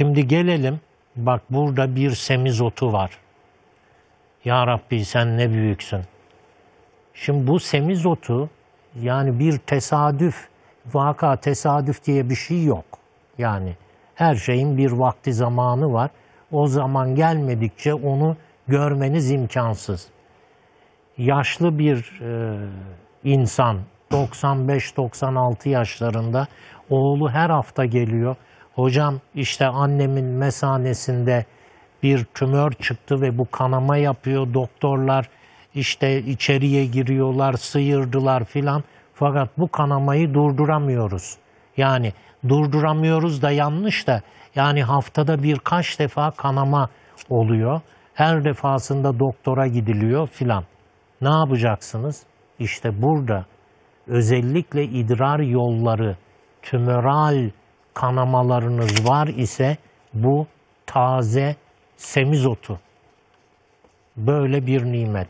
Şimdi gelelim. Bak burada bir semizotu var. Ya Rabbi sen ne büyüksün. Şimdi bu semizotu yani bir tesadüf, vaka tesadüf diye bir şey yok. Yani her şeyin bir vakti zamanı var. O zaman gelmedikçe onu görmeniz imkansız. Yaşlı bir e, insan 95-96 yaşlarında oğlu her hafta geliyor. Hocam işte annemin mesanesinde bir tümör çıktı ve bu kanama yapıyor. Doktorlar işte içeriye giriyorlar, sıyırdılar filan. Fakat bu kanamayı durduramıyoruz. Yani durduramıyoruz da yanlış da yani haftada birkaç defa kanama oluyor. Her defasında doktora gidiliyor filan. Ne yapacaksınız? İşte burada özellikle idrar yolları tümöral kanamalarınız var ise bu taze semizotu böyle bir nimet.